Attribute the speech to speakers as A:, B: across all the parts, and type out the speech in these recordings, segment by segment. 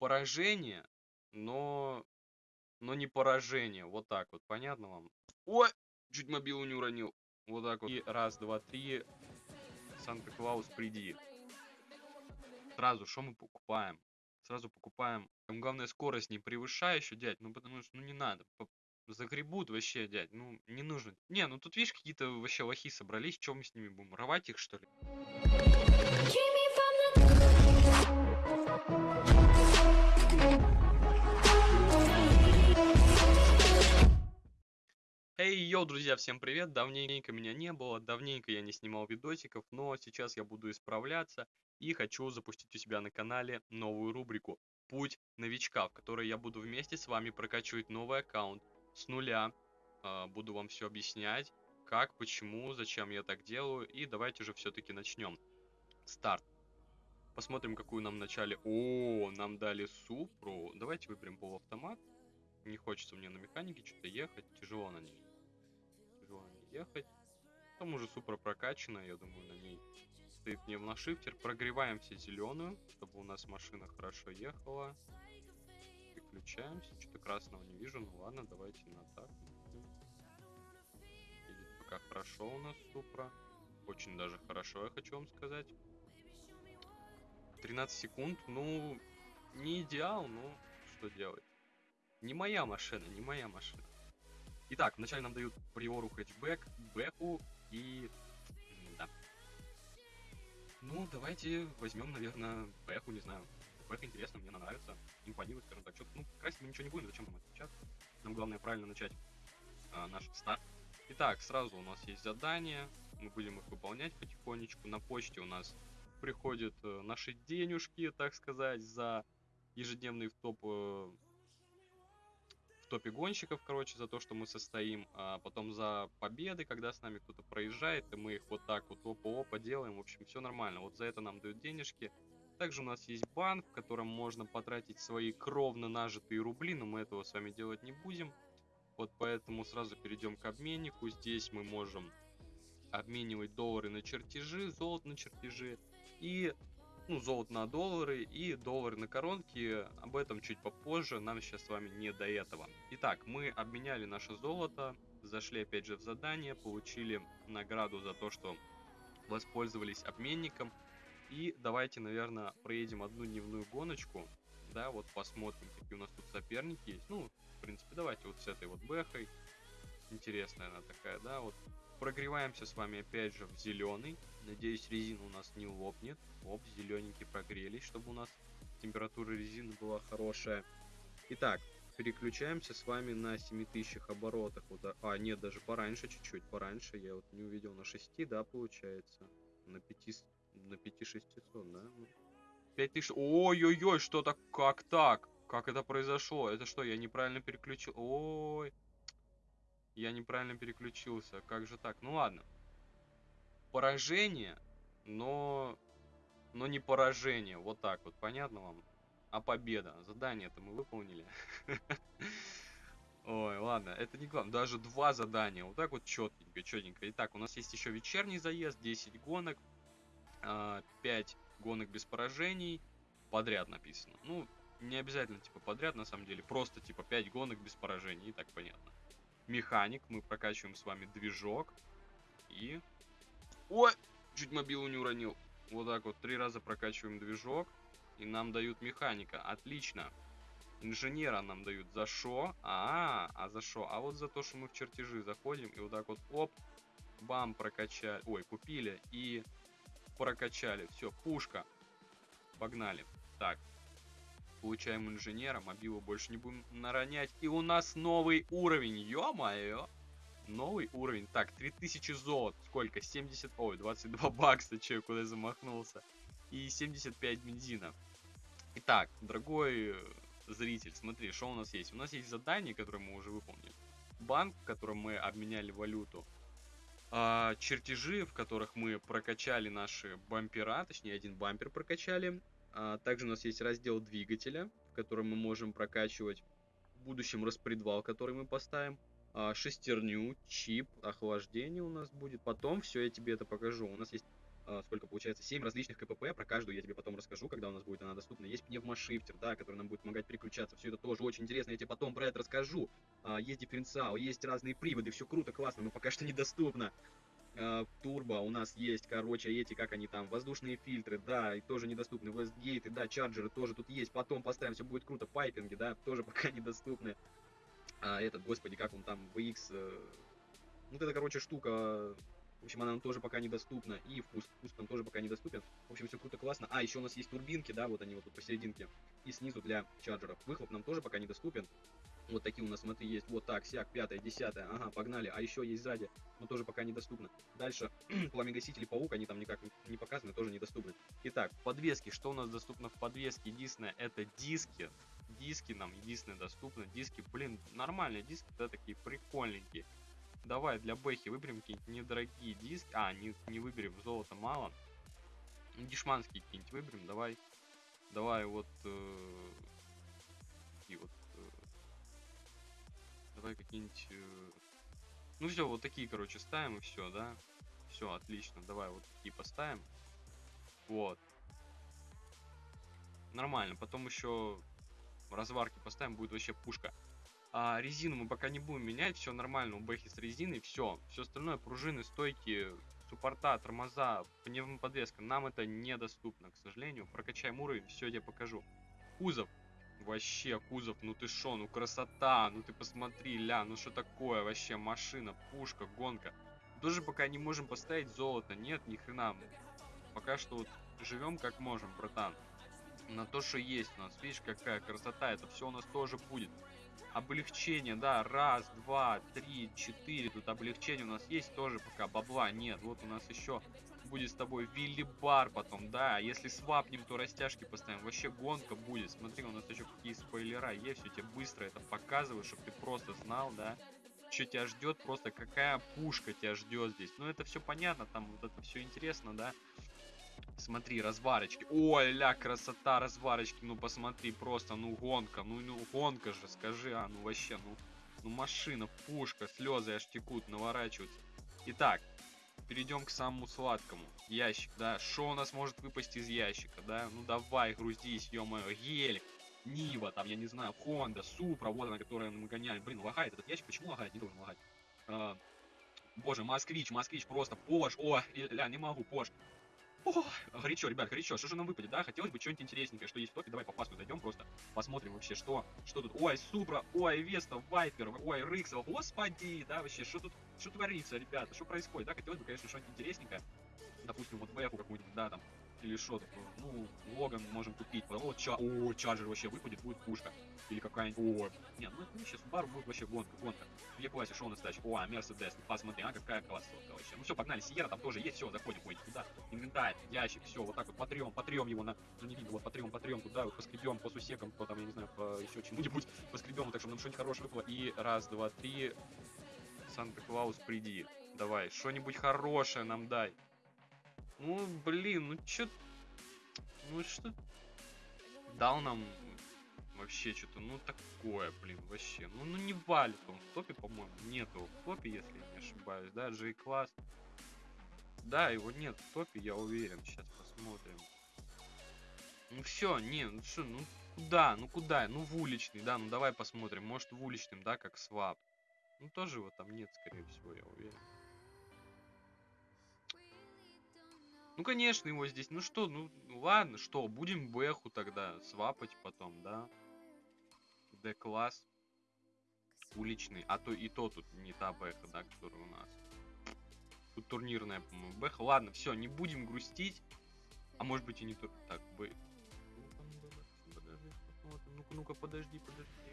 A: поражение, но но не поражение. Вот так вот, понятно вам? Ой, чуть мобилу не уронил. Вот так вот. И раз, два, три. Санта-Клаус, приди. Сразу, что мы покупаем? Сразу покупаем. Там главное скорость не превышай еще, дядь. Ну потому что, ну не надо. Загребут вообще, дядь. Ну, не нужно. Не, ну тут видишь, какие-то вообще лохи собрались. Чем мы с ними будем? Рвать их, что ли? Йоу, друзья, всем привет! Давненько меня не было, давненько я не снимал видосиков, но сейчас я буду исправляться и хочу запустить у себя на канале новую рубрику «Путь новичка», в которой я буду вместе с вами прокачивать новый аккаунт с нуля. Э, буду вам все объяснять, как, почему, зачем я так делаю, и давайте же все-таки начнем. Старт. Посмотрим, какую нам вначале... О, нам дали Супру. Давайте выберем полуавтомат. Не хочется мне на механике что-то ехать, тяжело на ней ехать. К тому же супер прокачана, я думаю, на ней стоит пневмошифтер. Прогреваем все зеленую, чтобы у нас машина хорошо ехала. Переключаемся. Что-то красного не вижу. Ну ладно, давайте на так. Едет пока хорошо у нас супра. Очень даже хорошо, я хочу вам сказать. 13 секунд, ну, не идеал, но что делать. Не моя машина, не моя машина. Итак, вначале нам дают приору хэтчбэк, бэку и... Да. Ну, давайте возьмем, наверное, бэку, не знаю. Бэк интересно, мне она нравится, импонирует, скажем так. Ну, красить мы ничего не будем, зачем нам это сейчас? Нам главное правильно начать а, наш старт. Итак, сразу у нас есть задания, мы будем их выполнять потихонечку. На почте у нас приходят э, наши денежки, так сказать, за ежедневный в топ э, топе гонщиков, короче, за то, что мы состоим, а потом за победы, когда с нами кто-то проезжает, и мы их вот так вот опа-опа делаем, в общем, все нормально. Вот за это нам дают денежки. Также у нас есть банк, в котором можно потратить свои кровно нажитые рубли, но мы этого с вами делать не будем. Вот поэтому сразу перейдем к обменнику. Здесь мы можем обменивать доллары на чертежи, золото на чертежи. И ну, золото на доллары и доллары на коронки. Об этом чуть попозже, нам сейчас с вами не до этого. Итак, мы обменяли наше золото, зашли опять же в задание, получили награду за то, что воспользовались обменником. И давайте, наверное, проедем одну дневную гоночку. Да, вот посмотрим, какие у нас тут соперники есть. Ну, в принципе, давайте вот с этой вот бэхой. Интересная она такая, да, вот Прогреваемся с вами опять же в зеленый. Надеюсь, резина у нас не лопнет. Оп, зелененькие прогрелись, чтобы у нас температура резины была хорошая. Итак, переключаемся с вами на 7000 оборотах. Вот, а, нет, даже пораньше чуть-чуть, пораньше. Я вот не увидел на 6, да, получается. На 5, на 5600, да? 5000... Ой-ой-ой, что так, как так? Как это произошло? Это что, я неправильно переключил? Ой, я неправильно переключился. Как же так? Ну ладно. Поражение, но... Но не поражение. Вот так вот. Понятно вам? А победа. Задание-то мы выполнили. Ой, ладно, это не главное. Даже два задания. Вот так вот четенько, четенько. Итак, у нас есть еще вечерний заезд, 10 гонок, 5 а, гонок без поражений. Подряд написано. Ну, не обязательно, типа, подряд, на самом деле. Просто, типа, 5 гонок без поражений, и так понятно механик. Мы прокачиваем с вами движок. И... Ой! Чуть мобилу не уронил. Вот так вот, три раза прокачиваем движок. И нам дают механика. Отлично. Инженера нам дают за шо? А, -а, за шо? А вот за то, что мы в чертежи заходим и вот так вот, оп, бам, прокачали. Ой, купили и прокачали. Все, пушка. Погнали. Так, Получаем инженера, мобилу больше не будем наронять. И у нас новый уровень, ё-моё. Новый уровень. Так, 3000 золот. Сколько? 70... Ой, 22 бакса, че, куда замахнулся. И 75 бензина. Итак, дорогой э, зритель, смотри, что у нас есть. У нас есть задание, которое мы уже выполнили. Банк, в котором мы обменяли валюту. А, чертежи, в которых мы прокачали наши бампера, точнее один бампер прокачали. А, также у нас есть раздел двигателя, в котором мы можем прокачивать в будущем распредвал, который мы поставим. А, шестерню, чип, охлаждение у нас будет. Потом все, я тебе это покажу. У нас есть а, сколько получается, 7 различных КПП, про каждую я тебе потом расскажу, когда у нас будет она доступна. Есть пневмошифтер, да, который нам будет помогать переключаться, все это тоже очень интересно, я тебе потом про это расскажу. А, есть дифференциал, есть разные приводы, все круто, классно, но пока что недоступно. Турбо у нас есть, короче, эти, как они там, воздушные фильтры, да, и тоже недоступны, вестгейты, да, чарджеры тоже тут есть, потом поставим, все будет круто, пайпинги, да, тоже пока недоступны. А этот, господи, как он там, VX, э, вот эта, короче, штука, в общем, она нам тоже пока недоступна. И вкус, вкус нам тоже пока недоступен. В общем, все круто, классно. А, еще у нас есть турбинки, да, вот они вот тут посерединке. И снизу для чарджеров. Выхлоп нам тоже пока недоступен. Вот такие у нас, смотри, есть вот так, сяк, пятая, десятая, ага, погнали. А еще есть сзади, но тоже пока недоступно. Дальше, пламегасители паук, они там никак не показаны, тоже недоступны. Итак, подвески, что у нас доступно в подвеске? Единственное, это диски. Диски нам единственное доступны. Диски, блин, нормальные диски, да, такие прикольненькие. Давай для Бэхи выберем какие-нибудь недорогие диски. А, не, не выберем, золота мало. Дешманские какие-нибудь выберем, давай. Давай вот... Э, такие вот... Э, давай какие-нибудь... Э, ну все, вот такие, короче, ставим и все, да? Все, отлично. Давай вот такие поставим. Вот. Нормально. Потом еще разварки поставим, будет вообще пушка. А резину мы пока не будем менять, все нормально у Бэхи с резиной, все. Все остальное, пружины, стойки, суппорта, тормоза, пневмоподвеска, нам это недоступно, к сожалению. Прокачаем уровень, все я покажу. Кузов. Вообще, кузов, ну ты шо, ну красота, ну ты посмотри, ля, ну что такое вообще, машина, пушка, гонка. Тоже пока не можем поставить золото, нет, ни хрена. Пока что вот живем как можем, братан. На то, что есть у нас, видишь, какая красота, это все у нас тоже будет. Облегчение, да, раз, два, три, четыре, тут облегчение у нас есть тоже пока, бабла нет, вот у нас еще будет с тобой Вилли Бар потом, да, если свапнем, то растяжки поставим, вообще гонка будет, смотри, у нас еще какие спойлера есть, все тебе быстро это показываю, чтобы ты просто знал, да, что тебя ждет, просто какая пушка тебя ждет здесь, ну это все понятно, там вот это все интересно, да, Смотри, разварочки. Ой, ля, красота разварочки. Ну, посмотри, просто, ну, гонка. Ну, ну, гонка же, скажи, а, ну, вообще, ну, ну, машина, пушка, слезы аж текут, наворачиваются. Итак, перейдем к самому сладкому. Ящик, да. Что у нас может выпасть из ящика, да? Ну, давай, грузись, ё-моё, гелик. Нива, там, я не знаю, Хонда, Супра, вот она, которая мы гоняем. Блин, лагает этот ящик, почему лагает? Не должен лагать. А, боже, Москвич, Москвич, просто Пош, о, ля, не могу, Пош. О, горячо, ребят, горячо. Что же нам выпадет, да? Хотелось бы что-нибудь интересненькое, что есть в топе. Давай по фасту зайдем просто, посмотрим вообще, что, что тут. Ой, Супра, ой, Веста, Вайпер, ой, Риксел, господи, да, вообще, что тут, что творится, ребята, что происходит, да? Хотелось бы, конечно, что-нибудь интересненькое. Допустим, вот Бэху какую-нибудь, да, там, или что, ну, Логан можем купить. О, ча о, Чарджер вообще выпадет, будет пушка. Или какая-нибудь, о, не, ну, ну сейчас Бару будет вообще гонка, гонка. Что у нас дальше? О, Мерседес, ну, посмотри, а какая классная вообще. Ну все, погнали, Сиера там тоже есть, все, заходим, ой, туда, инвентарь, ящик, все, вот так вот потрем, потрем его на, ну не видно, вот потрем, потрем туда, вот поскребем по сусекам, по там, я не знаю, по еще чему-нибудь, поскребем, вот так, чтобы нам что-нибудь хорошее выпало. И раз, два, три, Санта-Клаус, приди, давай, что-нибудь хорошее нам дай. Ну, блин, ну чё... Ну что... Дал нам вообще что-то, ну такое, блин, вообще. Ну, ну не валит он в топе, по-моему. Нету в топе, если я не ошибаюсь, да, G-класс. Да, его нет в топе, я уверен. Сейчас посмотрим. Ну все, не, ну что, ну куда, ну куда, ну в уличный, да, ну давай посмотрим. Может в уличным, да, как свап. Ну тоже его там нет, скорее всего, я уверен. Ну, конечно, его здесь. Ну что, ну, ладно, что, будем Бэху тогда свапать потом, да? Д-класс. Уличный. А то и то тут не та Бэха, да, которая у нас. Тут турнирная, по-моему, Бэха. Ладно, все, не будем грустить. А может быть и не то. Так, Б. Ну-ка, ну-ка, подожди, подожди.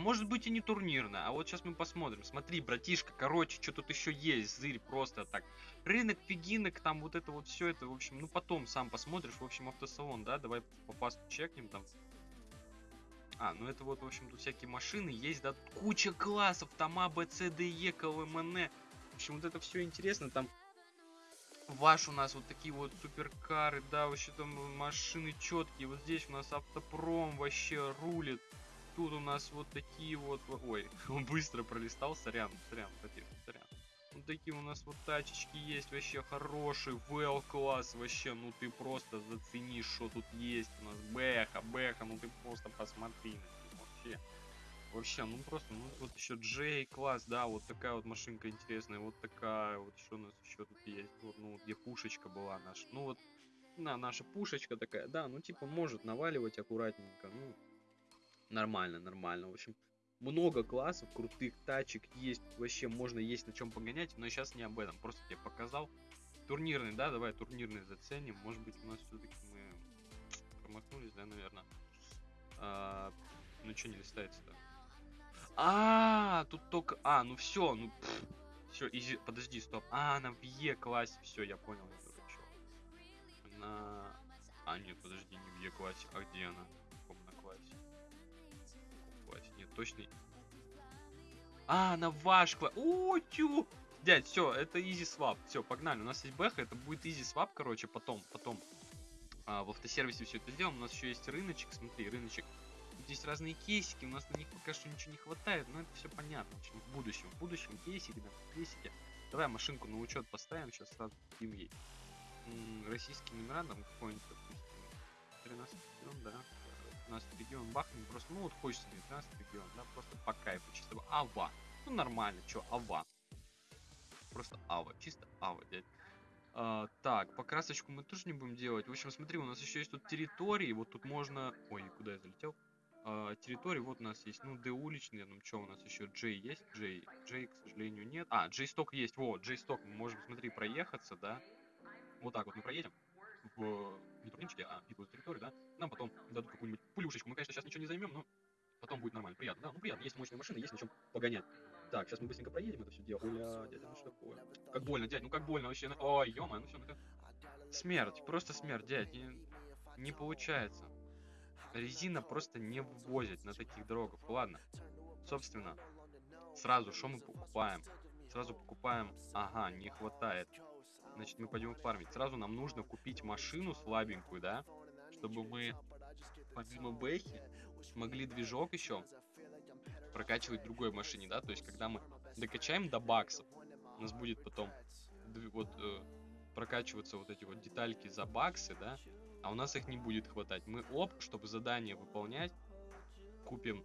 A: Может быть и не турнирная. А вот сейчас мы посмотрим. Смотри, братишка, короче, что тут еще есть. Зырь просто так. Рынок фигинок, там вот это вот все это. В общем, ну потом сам посмотришь. В общем, автосалон, да? Давай по фасту чекнем там. А, ну это вот, в общем, тут всякие машины есть, да, куча классов, там А, Б, С, Д, Е, КЛМН. В общем, вот это все интересно, там ваш у нас вот такие вот суперкары, да, вообще там машины четкие. Вот здесь у нас автопром вообще рулит тут у нас вот такие вот... Ой, он быстро пролистал, сорян, сорян, братишка, сорян. Вот такие у нас вот тачечки есть, вообще хороший, well класс, вообще, ну ты просто зацени, что тут есть у нас, бэха, бэха, ну ты просто посмотри на них, вообще. Вообще, ну просто, ну вот еще Джей класс, да, вот такая вот машинка интересная, вот такая, вот что у нас еще тут есть, вот, ну, где пушечка была наша, ну вот, на, наша пушечка такая, да, ну типа может наваливать аккуратненько, ну, нормально, нормально, в общем, много классов, крутых тачек есть, вообще можно есть на чем погонять, но сейчас не об этом, просто тебе показал. Турнирный, да, давай турнирный заценим, может быть у нас все-таки мы промахнулись, да, наверное. А, ну что не листается-то? А, тут только... А, ну все, ну... Все, изи... Подожди, стоп. А, она в Е классе. Все, я понял, я. На... А, нет, подожди, не в Е классе. А где она точно... А, она ваш класс. О, тю! Дядь, все, это easy swap. Все, погнали. У нас есть бэха, это будет easy swap, короче, потом, потом. А, в автосервисе все это сделаем. У нас еще есть рыночек, смотри, рыночек здесь разные кейсики, у нас на них пока что ничего не хватает, но это все понятно. В, общем, в будущем, в будущем кейсики, да, кейсики. Давай машинку на учет поставим, сейчас сразу дадим ей. М -м, российский номера, там какой-нибудь, допустим, 13 регион, да, 13 регион бахнем, просто, ну вот хочется мне 13 регион, да, просто по кайфу, чисто ава. Ну нормально, чё, ава. Просто ава, чисто ава, дядь. А, так, покрасочку мы тоже не будем делать. В общем, смотри, у нас еще есть тут территории. Вот тут можно... Ой, куда я залетел? э, территорий вот у нас есть, ну, D уличный, ну, что у нас еще, J есть, J, J, к сожалению, нет. А, J сток есть, вот, J сток, мы можем, смотри, проехаться, да, вот так вот мы проедем в, не турнирчике, а битву за территорию, да, нам потом дадут какую-нибудь пулюшечку, мы, конечно, сейчас ничего не займем, но потом будет нормально, приятно, да, ну, приятно, есть мощные машины, есть на чем погонять. Так, сейчас мы быстренько проедем это все дело. Бля, дядя, ну что такое? Как больно, дядь, ну как больно вообще. Ну, ой, ё ну все, ну Смерть, просто смерть, дядь, не, не получается резина просто не ввозят на таких дорогах. Ладно, собственно, сразу что мы покупаем? Сразу покупаем, ага, не хватает. Значит, мы пойдем фармить. Сразу нам нужно купить машину слабенькую, да? Чтобы мы, помимо бэхи, смогли движок еще прокачивать в другой машине, да? То есть, когда мы докачаем до баксов, у нас будет потом вот э, прокачиваться вот эти вот детальки за баксы, да? а у нас их не будет хватать. Мы оп, чтобы задание выполнять, купим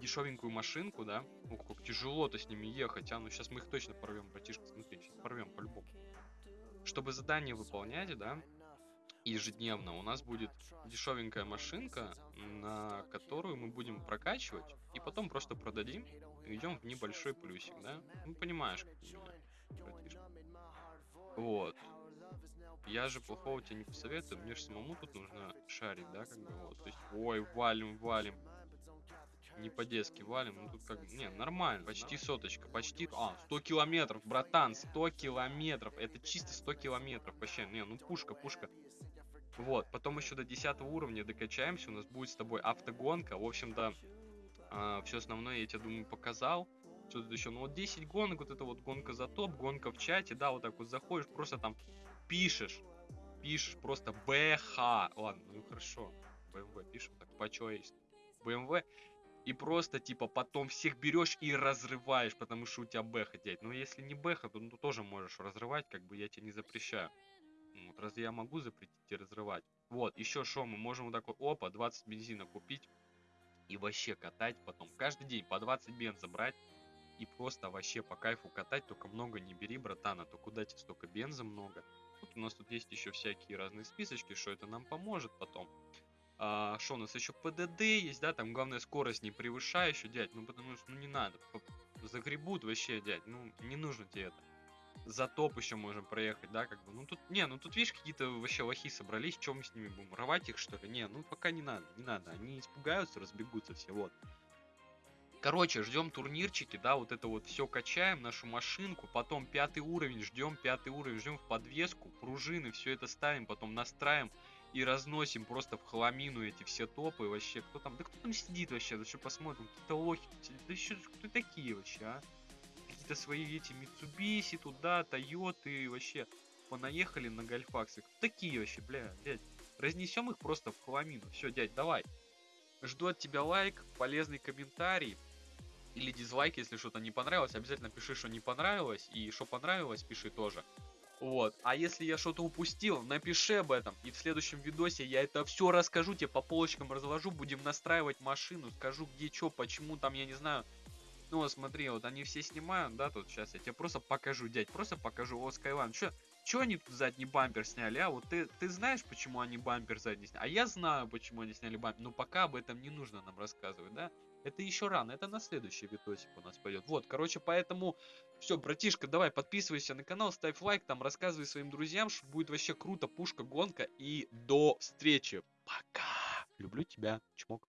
A: дешевенькую машинку, да? Ух, как тяжело-то с ними ехать, а? Ну сейчас мы их точно порвем, братишка, смотри, сейчас порвем по-любому. Чтобы задание выполнять, да, ежедневно, у нас будет дешевенькая машинка, на которую мы будем прокачивать, и потом просто продадим, и идем в небольшой плюсик, да? Ну, понимаешь, как меня. Вот. Я же плохого тебе не посоветую, мне же самому тут нужно шарить, да, как бы вот. То есть, ой, валим, валим. Не по-детски валим, ну тут как не, нормально, почти соточка, почти, а, 100 километров, братан, 100 километров, это чисто 100 километров, вообще, не, ну пушка, пушка. Вот, потом еще до 10 уровня докачаемся, у нас будет с тобой автогонка, в общем-то, э, а, все основное я тебе, думаю, показал. Что тут еще? Ну вот 10 гонок, вот это вот гонка за топ, гонка в чате, да, вот так вот заходишь, просто там пишешь, пишешь просто БХ, ладно, ну хорошо, БМВ пишем так по-человечески, БМВ, и просто, типа, потом всех берешь и разрываешь, потому что у тебя бэха, дядь. Ну, если не бэха, то ну, тоже можешь разрывать, как бы я тебе не запрещаю. Вот, разве я могу запретить тебе разрывать? Вот, еще что, мы можем вот такой, опа, 20 бензина купить и вообще катать потом. Каждый день по 20 бенза брать и просто вообще по кайфу катать, только много не бери, братан, а то куда тебе столько бенза много. Вот у нас тут есть еще всякие разные списочки, что это нам поможет потом. А, что у нас еще ПДД есть, да, там главная скорость не превышающая, дядь, ну потому что, ну не надо, загребут вообще, дядь, ну не нужно тебе это. За топ еще можем проехать, да, как бы, ну тут, не, ну тут, видишь, какие-то вообще лохи собрались, что мы с ними будем, рвать их, что ли? Не, ну пока не надо, не надо, они испугаются, разбегутся все, вот. Короче, ждем турнирчики, да, вот это вот все качаем, нашу машинку, потом пятый уровень, ждем пятый уровень, ждем в подвеску, пружины, все это ставим, потом настраиваем и разносим просто в хламину эти все топы вообще. Кто там, да кто там сидит вообще, да что посмотрим, какие-то лохи, да еще кто такие вообще, а? Какие-то свои эти Митсубиси туда, Тойоты, вообще понаехали на гольфаксы. Кто такие вообще, бля, дядь? Разнесем их просто в хламину. Все, дядь, давай. Жду от тебя лайк, полезный комментарий. Или дизлайк, если что-то не понравилось. Обязательно пиши, что не понравилось. И что понравилось, пиши тоже. Вот. А если я что-то упустил, напиши об этом. И в следующем видосе я это все расскажу, тебе по полочкам разложу. Будем настраивать машину, скажу где что, почему там, я не знаю. Ну, смотри, вот они все снимают, да, тут сейчас я тебе просто покажу, дядь, просто покажу. О, Скайлан, что Чё они задний бампер сняли, а? Вот ты, ты знаешь, почему они бампер задний сняли? А я знаю, почему они сняли бампер. Но пока об этом не нужно нам рассказывать, да? Это еще рано, это на следующий видосик у нас пойдет. Вот, короче, поэтому... Все, братишка, давай подписывайся на канал, ставь лайк, там рассказывай своим друзьям, что будет вообще круто, пушка, гонка. И до встречи. Пока. Люблю тебя. Чмок.